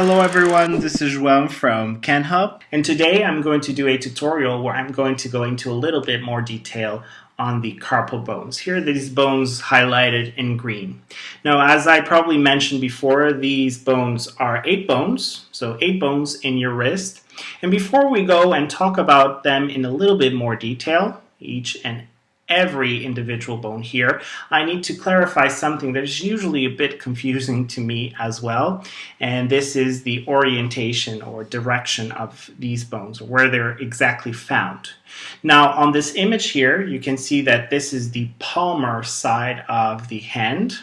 Hello everyone, this is Juan from KenHub and today I'm going to do a tutorial where I'm going to go into a little bit more detail on the carpal bones. Here are these bones highlighted in green. Now as I probably mentioned before, these bones are eight bones, so eight bones in your wrist. And before we go and talk about them in a little bit more detail, each and every individual bone here, I need to clarify something that is usually a bit confusing to me as well. And this is the orientation or direction of these bones, where they're exactly found. Now on this image here, you can see that this is the palmar side of the hand.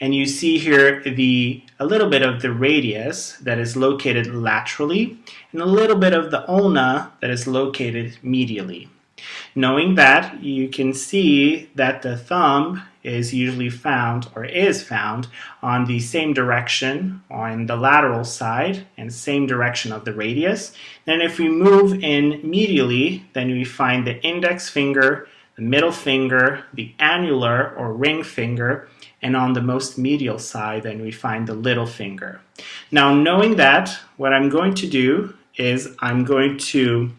And you see here the a little bit of the radius that is located laterally and a little bit of the ulna that is located medially. Knowing that, you can see that the thumb is usually found or is found on the same direction on the lateral side and same direction of the radius. Then if we move in medially, then we find the index finger, the middle finger, the annular or ring finger, and on the most medial side, then we find the little finger. Now knowing that, what I'm going to do is I'm going to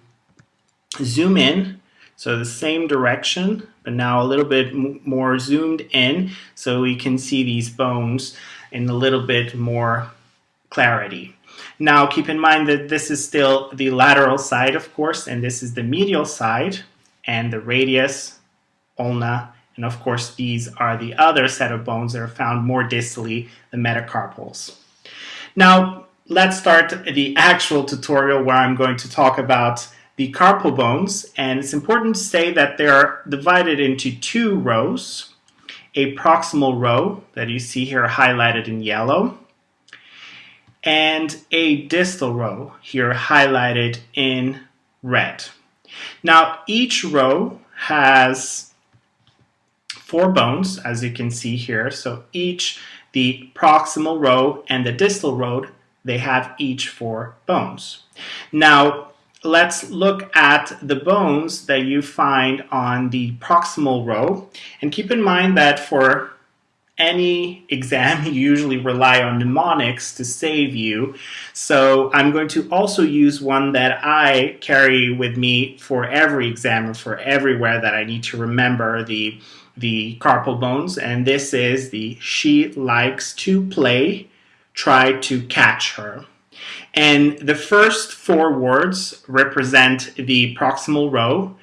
zoom in so the same direction, but now a little bit more zoomed in so we can see these bones in a little bit more clarity. Now keep in mind that this is still the lateral side, of course, and this is the medial side and the radius, ulna, and of course these are the other set of bones that are found more distally, the metacarpals. Now let's start the actual tutorial where I'm going to talk about the carpal bones, and it's important to say that they are divided into two rows. A proximal row that you see here highlighted in yellow, and a distal row here highlighted in red. Now each row has four bones as you can see here so each the proximal row and the distal row they have each four bones. Now let's look at the bones that you find on the proximal row. And keep in mind that for any exam, you usually rely on mnemonics to save you. So I'm going to also use one that I carry with me for every exam or for everywhere that I need to remember the, the carpal bones. And this is the she likes to play, try to catch her. And the first four words represent the proximal row,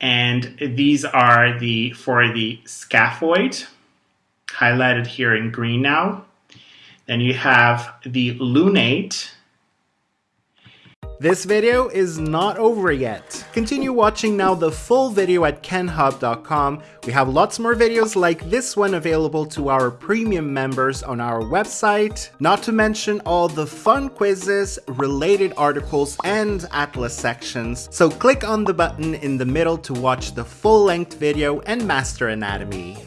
and these are the for the scaphoid, highlighted here in green now. Then you have the lunate, this video is not over yet. Continue watching now the full video at kenhub.com. We have lots more videos like this one available to our premium members on our website, not to mention all the fun quizzes, related articles, and atlas sections. So click on the button in the middle to watch the full-length video and master anatomy.